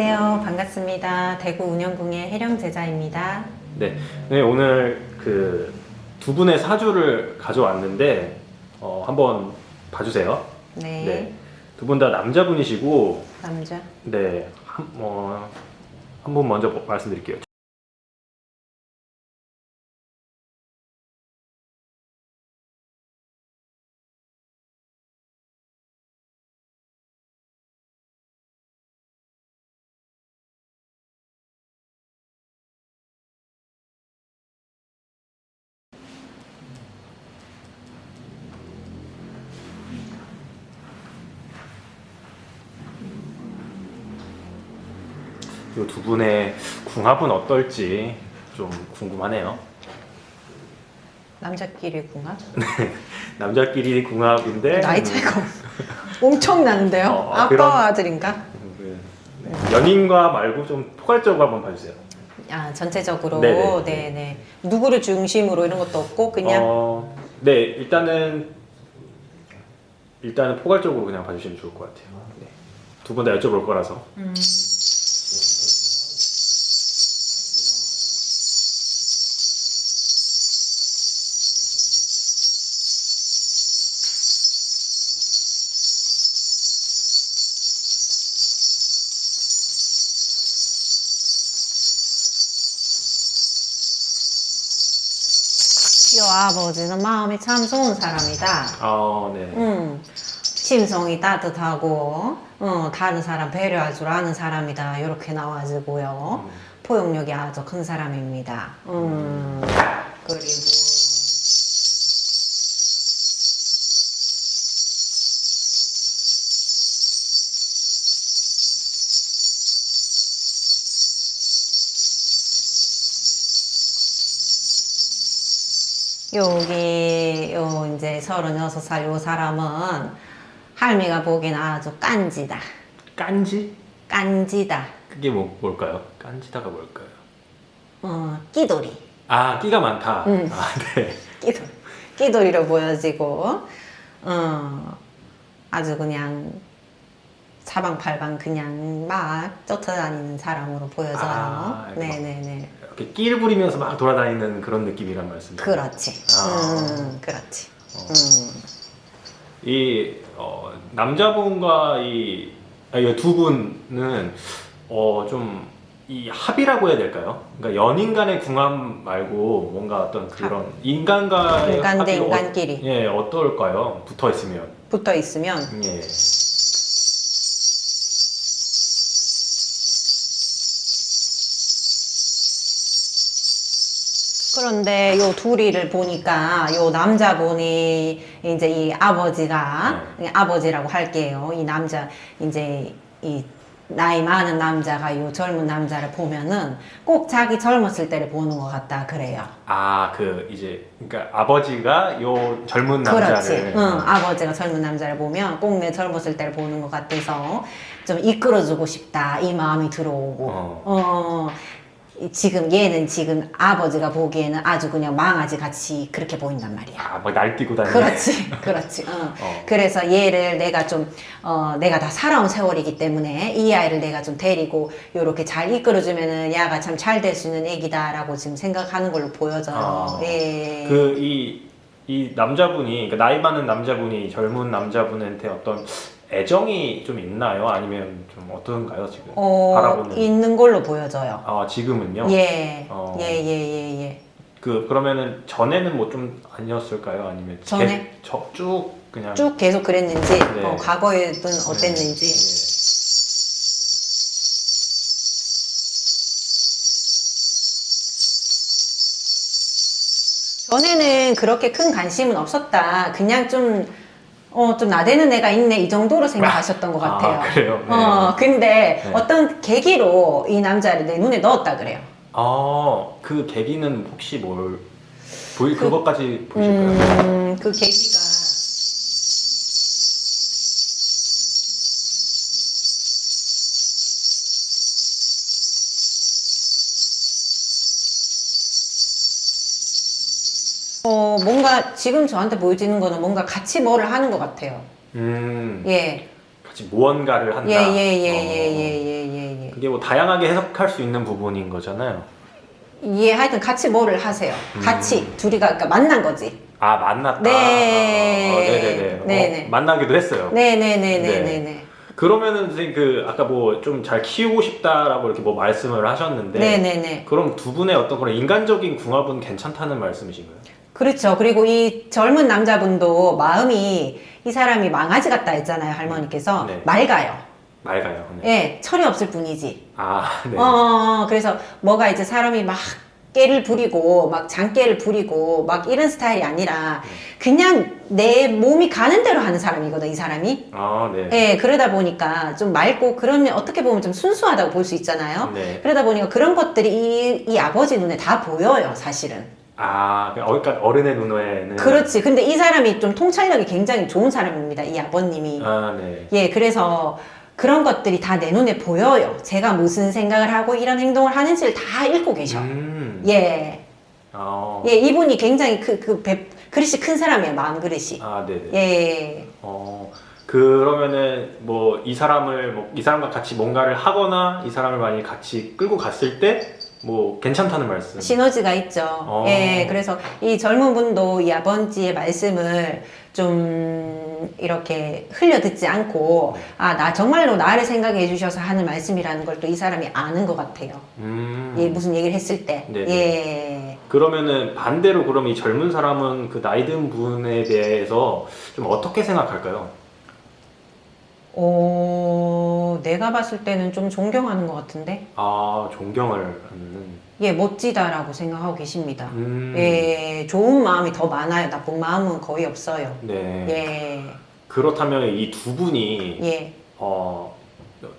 안녕하세요. 반갑습니다. 대구 운영궁의 혜령 제자입니다. 네, 네 오늘 그 두 분의 사주를 가져왔는데 어, 한번 봐주세요. 네. 두분 다 남자분이시고 남자. 네, 한, 어, 한분 먼저 뭐- 말씀드릴게요. 이 두 분의 궁합은 어떨지 좀 궁금하네요. 남자끼리 궁합? 남자끼리 궁합인데 나이 음, 차이가 엄청 나는데요. 어, 아빠와 그럼- 아들인가? 음, 네. 연인과 말고 좀 포괄적으로 한번 봐주세요. 아, 전체적으로. 네네. 네네. 누구를 중심으로 이런 것도 없고 그냥 어, 네, 일단은 일단은 포괄적으로 그냥 봐주시면 좋을 것 같아요. 네. 두분 다 여쭤볼 거라서. 음. 아버지는 마음이 참 좋은 사람이다. 아, 네. 음, 심성이 따뜻하고 어, 다른 사람 배려할 줄 아는 사람이다 이렇게 나와지고요 음. 포용력이 아주 큰 사람입니다 음, 그리고 여기 요 이제 36살 요 사람은 할미가 보기엔 아주 깐지다. 깐지? 깐지다. 그게 뭐, 뭘까요? 깐지다가 뭘까요? 어, 끼돌이. 아, 끼가 많다. 음. 아, 네. 끼돌. 끼돌이로 보여지고 어, 아주 그냥 사방팔방 그냥 막 쫓아다니는 사람으로 보여져요. 아. 네네네. 이렇게 끼를 부리면서 막 돌아다니는 그런 느낌이란 말씀이죠. 그렇지. 아. 음, 그렇지. 어. 음. 이 어, 남자분과 이두 분은 어, 좀 이 합이라고 해야 될까요? 그러니까 연인 간의 궁합 말고 뭔가 어떤 그런 인간과의 인간 대 합이 인간끼리. 어, 예, 어떨까요? 붙어 있으면. 붙어 있으면 예. 그런데 요 둘이를 보니까 요 남자분이 이제 이 아버지가 네. 아버지라고 할게요. 이 남자 이제 이 나이 많은 남자가 요 젊은 남자를 보면은 꼭 자기 젊었을 때를 보는 것 같다 그래요. 아, 그 이제 그러니까 아버지가 요 젊은 남자를 그렇지. 응, 아버지가 젊은 남자를 보면 꼭 내 젊었을 때를 보는 것 같아서 좀 이끌어주고 싶다 이 마음이 들어오고. 어. 어, 이 지금 얘는 지금 아버지가 보기에는 아주 그냥 망아지 같이 그렇게 보인단 말이야. 아, 막 날뛰고 다니는. 그렇지, 그렇지. 어. 어. 그래서 얘를 내가 좀, 어, 내가 다 살아온 세월이기 때문에 이 아이를 내가 좀 데리고 요렇게 잘 이끌어주면은 야가 참 잘 될 수 있는 애기다라고 지금 생각하는 걸로 보여져요. 아. 예. 그이 이 남자분이 그러니까 나이 많은 남자분이 젊은 남자분한테 어떤 애정이 좀 있나요? 아니면 좀 어떤가요 지금 어, 바라보는? 있는 걸로 보여져요. 아 지금은요? 예. 어. 예, 예, 예, 예. 그 그러면은 전에는 뭐 좀 아니었을까요? 아니면 전에? 개- 저- 쭉 그냥 쭉 계속 그랬는지, 네. 어, 과거에는 어땠는지. 예. 전에는 그렇게 큰 관심은 없었다. 그냥 좀, 어, 좀 나대는 애가 있네. 이 정도로 생각하셨던 것 아, 같아요. 그래요? 네. 어, 근데 네. 어떤 계기로 이 남자를 내 눈에 넣었다 그래요. 아, 그 계기는 혹시 뭘 보이 그것까지 보실까요? 음, 그 계기가. 뭔가 지금 저한테 보여지는 거는 뭔가 같이 뭐를 하는 것 같아요. 음, 예. 같이 무언가를 한다. 예, 예, 예, 어. 예, 예, 예, 예, 예. 이게 뭐 다양하게 해석할 수 있는 부분인 거잖아요. 예, 하여튼 같이 뭐를 하세요. 음. 같이 둘이가 그러니까 만난 거지. 아 만났다. 네. 어, 네네네. 네네. 어, 만나기도 했어요. 네네네네 네 네. 그러면은 선생님 그 아까 뭐 좀 잘 키우고 싶다라고 이렇게 뭐 말씀을 하셨는데 네네네. 그럼 두 분의 어떤 그런 인간적인 궁합은 괜찮다는 말씀이신가요? 그렇죠. 그리고 이 젊은 남자분도 마음이 이 사람이 망아지 같다 했잖아요, 할머니께서. 네. 맑아요. 맑아요. 네. 예, 철이 없을 뿐이지. 아 네. 어, 그래서 뭐가 이제 사람이 막 깨를 부리고 막 장깨를 부리고 막 이런 스타일이 아니라 그냥 내 몸이 가는 대로 하는 사람이거든, 이 사람이. 아 네. 예, 그러다 보니까 좀 맑고 그러면 어떻게 보면 좀 순수하다고 볼 수 있잖아요. 네. 그러다 보니까 그런 것들이 이, 이 아버지 눈에 다 보여요, 사실은. 아 그러니까 어른의 눈에는 그렇지. 근데 이 사람이 좀 통찰력이 굉장히 좋은 사람입니다. 이 아버님이. 아 네. 예, 그래서 그런 것들이 다 내 눈에 보여요. 제가 무슨 생각을 하고 이런 행동을 하는지를 다 읽고 계셔. 음. 예. 아. 예, 이분이 굉장히 그, 그, 배- 그릇이 큰 사람이에요. 마음 그릇이. 아 네네. 예. 어 그러면은 뭐 이 사람을 뭐 이 사람과 같이 뭔가를 하거나 이 사람을 만약 같이 끌고 갔을 때 뭐 괜찮다는 말씀. 시너지가 있죠. 어. 예, 그래서 이 젊은 분도 이 아버지의 말씀을 좀 이렇게 흘려 듣지 않고, 아, 나 정말로 나를 생각해 주셔서 하는 말씀이라는 걸 또 이 사람이 아는 것 같아요. 음. 예, 무슨 얘기를 했을 때. 네네. 예. 그러면은 반대로 그럼 이 젊은 사람은 그 나이 든 분에 대해서 좀 어떻게 생각할까요? 어, 내가 봤을 때는 좀 존경하는 것 같은데? 아 존경을 하는. 예, 멋지다라고 생각하고 계십니다. 음. 예, 좋은 마음이 더 많아요. 나쁜 마음은 거의 없어요. 네. 예, 그렇다면 이 두 분이 예. 어,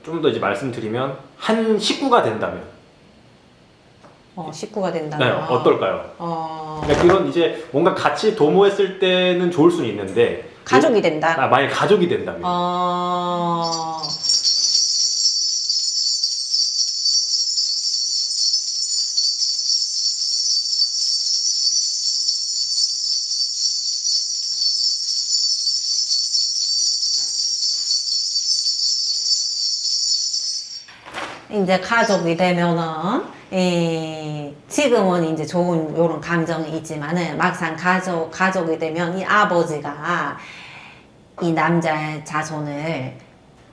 좀 더 이제 말씀드리면 한 식구가 된다면 어, 식구가 네, 된다면. 어떨까요? 어, 그러니까 그런 이제 뭔가 같이 도모했을 때는 좋을 수는 있는데 가족이 된다. 아, 만약 가족이 된다면. 어, 이제 가족이 되면은 이 지금은 이제 좋은 요런 감정이 있지만은 막상 가족 가족이 되면 이 아버지가 이 남자 자손을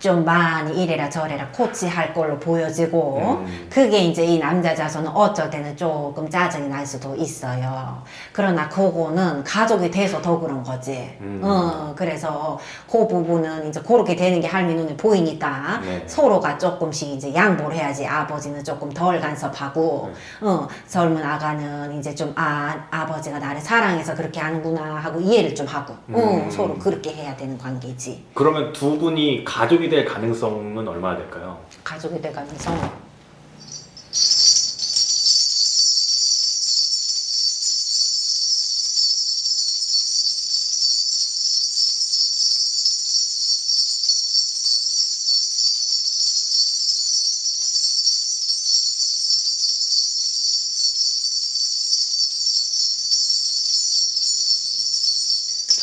좀 많이 이래라 저래라 코치할 걸로 보여지고 음. 그게 이제 이 남자 자손은 어쩔 때는 조금 짜증이 날 수도 있어요. 그러나 그거는 가족이 돼서 더 그런 거지. 음. 어, 그래서 그 부분은 이제 그렇게 되는 게 할미 눈에 보이니까 네. 서로가 조금씩 이제 양보를 해야지 아버지는 조금 덜 간섭하고 네. 어, 젊은 아가는 이제 좀 아 아버지가 나를 사랑해서 그렇게 하는구나 하고 이해를 좀 하고 어, 음. 서로 그렇게 해야 되는 관계지 그러면 두 분이 가족이 될 가능성은 얼마나 될까요? 가족이 돼가면서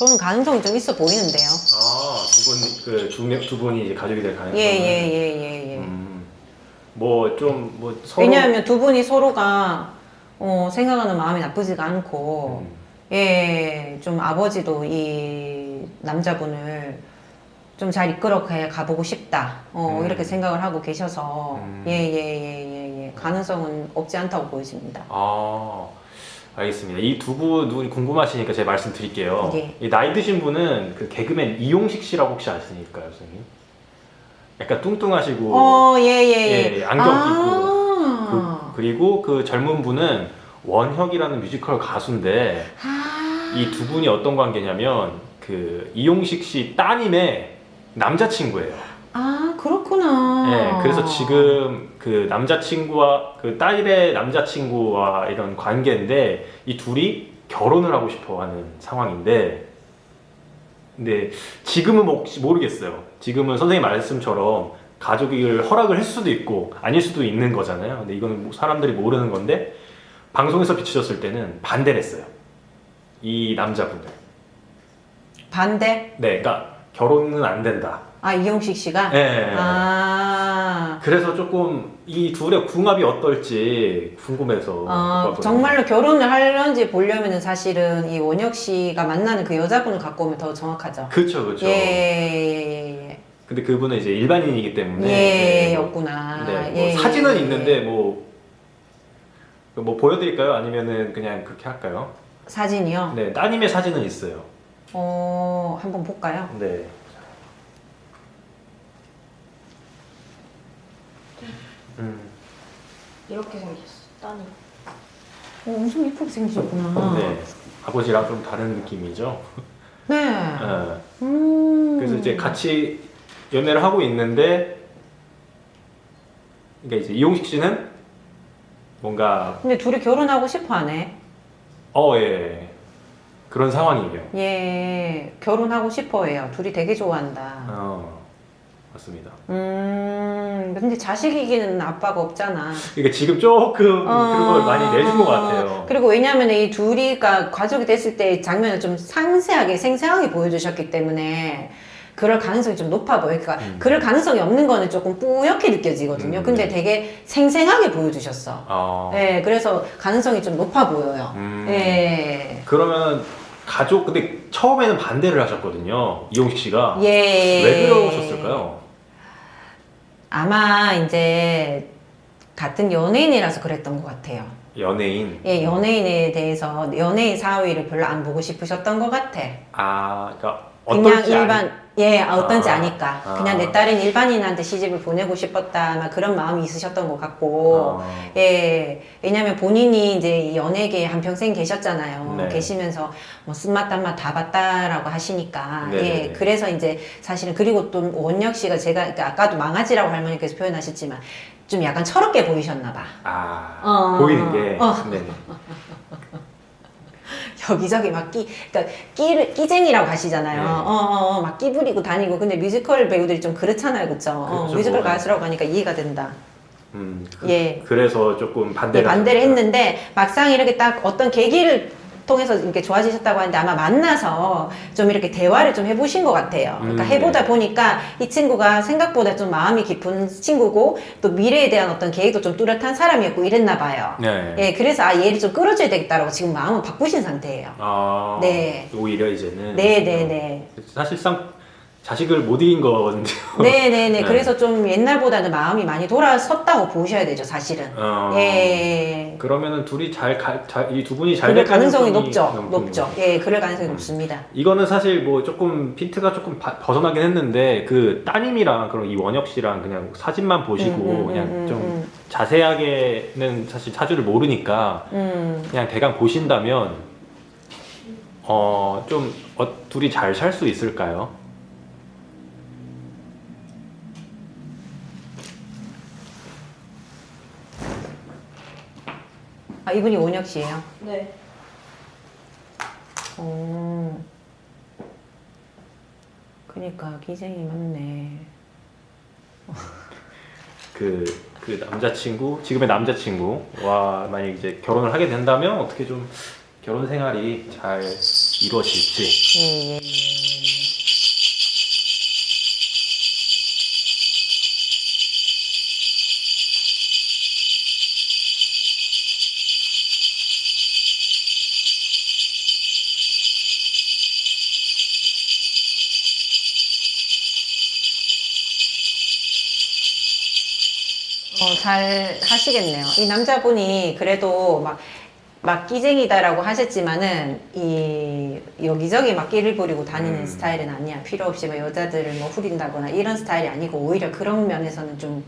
저는 가능성이 좀 있어 보이는데요. 아 두분그두 두 분이 이제 가족이 될 가능성은 예예 예 예 예. 음, 뭐좀 뭐 서로 왜냐하면 두 분이 서로가 어, 생각하는 마음이 나쁘지가 않고 음, 예, 좀 아버지도 이 남자분을 좀 잘 이끌어 가- 가보고 싶다. 어, 음. 이렇게 생각을 하고 계셔서 음. 예, 예, 예, 예, 예. 가능성은 없지 않다고 보여집니다. 아 알겠습니다. 이 두 분이 궁금하시니까 제가 말씀드릴게요. 예. 이 나이 드신 분은 그 개그맨 이용식 씨라고 혹시 아십니까, 선생님? 약간 뚱뚱하시고 어, 예, 예, 예. 예, 안경 아. 그, 그리고 그 젊은 분은 원혁이라는 뮤지컬 가수인데 아. 이 두 분이 어떤 관계냐면 그 이용식 씨 따님의 남자친구예요. 아. 네, 그래서 지금 그 남자친구와 그 딸의 남자친구와 이런 관계인데 이 둘이 결혼을 하고 싶어 하는 상황인데 근데 지금은 혹시 모르겠어요. 지금은 선생님 말씀처럼 가족을 허락을 했을 수도 있고 아닐 수도 있는 거잖아요. 근데 이거는 뭐 사람들이 모르는 건데 방송에서 비춰졌을 때는 반대를 했어요. 이 남자분들. 반대? 네, 그러니까 결혼은 안 된다. 아 이용식 씨가 네. 아 그래서 조금 이 둘의 궁합이 어떨지 궁금해서. 어, 봤거든요. 정말로 결혼을 하려는지 보려면은 사실은 이 원혁 씨가 만나는 그 여자분을 갖고 오면 더 정확하죠. 그쵸 그쵸. 예, 예, 예, 근데 그분은 이제 일반인이기 예, 때문에. 예, 네, 뭐, 였구나. 네, 뭐 예, 사진은 예, 있는데 예. 뭐. 뭐 보여드릴까요? 아니면은 그냥 그렇게 할까요? 사진이요. 네, 따님의 사진은 있어요. 어, 한번 볼까요? 네. 음, 이렇게 생겼어. 따님. 어, 엄청 예쁘게 생기셨구나. 네. 아버지랑 좀 다른 느낌이죠. 네. 네. 음. 그래서 이제 같이 연애를 하고 있는데, 그러니까 이제 이용식 씨는 뭔가 근데 둘이 결혼하고 싶어 하네. 어 예. 그런 상황이에요. 예, 결혼하고 싶어 해요. 둘이 되게 좋아한다. 어 맞습니다. 음, 근데 자식이 기는 아빠가 없잖아. 그러니까 지금 조금 그런 걸 어, 많이 내준 것 같아요. 그리고 왜냐하면 이 둘이가 가족이 됐을 때 장면을 좀 상세하게 생생하게 보여주셨기 때문에 그럴 가능성이 좀 높아 보여요. 그러니까 음. 그럴 가능성이 없는 거는 조금 뿌옇게 느껴지거든요. 음, 근데 네. 되게 생생하게 보여주셨어. 어. 네, 그래서 가능성이 좀 높아 보여요. 음. 예. 그러면 가족 근데 처음에는 반대를 하셨거든요. 이용식 씨가 예. 왜 그러셨을까요? 아마 이제 같은 연예인이라서 그랬던 것 같아요. 연예인. 예, 연예인에 대해서 연예인 사위를 별로 안 보고 싶으셨던 것 같아. 아, 그러니까 그냥 일반 예 어떤지 아, 아, 니까 아. 그냥 내 딸은 일반인한테 시집을 보내고 싶었다 그런 마음이 있으셨던 것 같고 어. 예 왜냐면 본인이 이제 이 연예계에 한 평생 계셨잖아요 네. 계시면서 뭐 쓴맛 단맛 다 봤다라고 하시니까 네네네. 예 그래서 이제 사실은 그리고 또 원혁 씨가 제가 그러니까 아까도 망아지라고 할머니께서 표현하셨지만 좀 약간 철없게 보이셨나 봐 아 어. 보이는 게 어. 여기저기 막 끼, 그러니까 끼를 끼쟁이라고 하시잖아요. 네. 어, 어, 어, 막 끼 부리고 다니고. 근데 뮤지컬 배우들이 좀 그렇잖아요, 그렇죠? 어, 그렇죠. 뮤지컬 가수라고 하니까 이해가 된다. 음, 그, 예. 그래서 조금 네, 반대를 반대를 하셨구나. 했는데 막상 이렇게 딱 어떤 계기를 통해서 이렇게 좋아지셨다고 하는데 아마 만나서 좀 이렇게 대화를 좀 해보신 것 같아요. 그러니까 음, 해보다 네. 보니까 이 친구가 생각보다 좀 마음이 깊은 친구고 또 미래에 대한 어떤 계획도 좀 뚜렷한 사람이었고 이랬나 봐요. 네. 예, 그래서 아 얘를 좀 끌어줘야 되겠다라고 지금 마음을 바꾸신 상태예요. 아, 네. 오히려 이제는 네, 네, 네. 사실상 자식을 못 이긴 거거든요. 네네네. 네. 그래서 좀 옛날보다는 마음이 많이 돌아섰다고 보셔야 되죠, 사실은. 어, 예. 그러면은 둘이 잘 이 두 분이 잘 그럴 될 가능성이 가능성이 높죠. 높죠. 거죠. 예, 그럴 가능성이 음. 높습니다. 이거는 사실 뭐 조금 핀트가 조금 바- 벗어나긴 했는데 그 따님이랑 그런 이 원혁 씨랑 그냥 사진만 보시고 음, 음, 그냥 음, 좀 음, 자세하게는 사실 사주를 모르니까 음. 그냥 대강 보신다면 어 좀 어, 둘이 잘 살 수 있을까요? 아, 이분이 원혁 씨예요 네. 어. 그니까, 기생이 맞네. 그, 그 남자친구, 지금의 남자친구와 만약 이제 결혼을 하게 된다면 어떻게 좀 결혼 생활이 잘 이루어질지. 예, 예, 어, 잘 하시겠네요. 이 남자분이 그래도 막, 막 끼쟁이다라고 하셨지만은, 이, 여기저기 막 끼를 부리고 다니는 음. 스타일은 아니야. 필요 없이 뭐 여자들을 뭐 후린다거나 이런 스타일이 아니고, 오히려 그런 면에서는 좀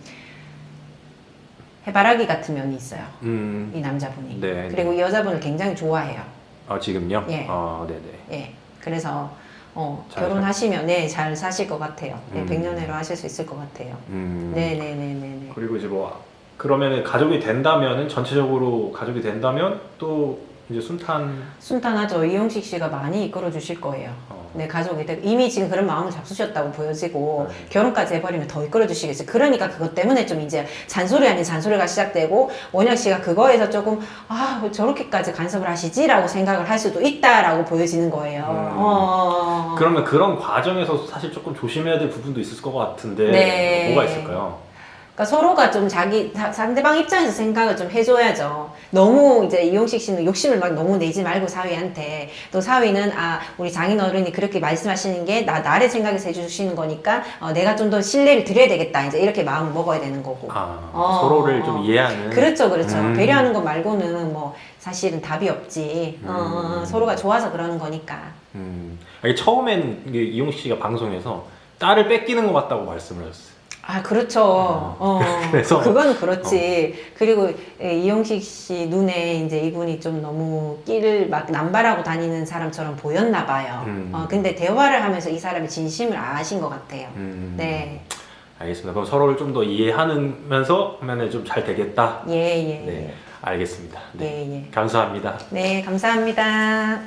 해바라기 같은 면이 있어요. 음, 이 남자분이. 네. 그리고 이 여자분을 굉장히 좋아해요. 아, 지금요? 예. 아, 네네. 예. 그래서, 어, 잘 결혼하시면, 네, 잘 사실 것 같아요. 네, 음. 백년해로 하실 수 있을 것 같아요. 음, 네네네네네. 그리고 이제 뭐, 그러면은 가족이 된다면은 전체적으로 가족이 된다면 또 이제 순탄 순탄하죠. 이용식 씨가 많이 이끌어 주실 거예요. 어, 네, 가족이 이미 지금 그런 마음을 잡수셨다고 보여지고 네. 결혼까지 해버리면 더 이끌어 주시겠지. 그러니까 그것 때문에 좀 이제 잔소리 아닌 잔소리가 시작되고 원혁 씨가 그거에서 조금 아, 왜 저렇게까지 간섭을 하시지라고 생각을 할 수도 있다라고 보여지는 거예요. 음. 어. 그러면 그런 과정에서 사실 조금 조심해야 될 부분도 있을 것 같은데 네. 뭐가 있을까요? 그러니까 서로가 좀 자기 사- 상대방 입장에서 생각을 좀 해줘야죠. 너무 이제 이용식 씨는 욕심을 막 너무 내지 말고 사위한테 또 사위는 아 우리 장인 어른이 그렇게 말씀하시는 게 나 나를 생각해서 해주시는 거니까 어, 내가 좀 더 신뢰를 드려야 되겠다 이제 이렇게 마음을 먹어야 되는 거고. 아, 어. 서로를 좀 이해하는 그렇죠, 그렇죠. 음. 배려하는 것 말고는 뭐 사실은 답이 없지. 어, 음. 서로가 좋아서 그러는 거니까. 음. 처음엔 이용식 씨가 방송에서 딸을 뺏기는 것 같다고 말씀을 하셨어요. 아, 그렇죠. 어, 그래서- 그건 그렇지. 그리고 예, 이용식 씨 눈에 이제 이분이 좀 너무 끼를 막 남발하고 다니는 사람처럼 보였나 봐요. 음. 어, 근데 대화를 하면서 이 사람이 진심을 아신 것 같아요. 음. 네. 알겠습니다. 그럼 서로를 좀 더 이해하면서 하면 좀 잘 되겠다. 예, 예. 네, 알겠습니다. 네. 예, 예. 감사합니다. 네, 감사합니다.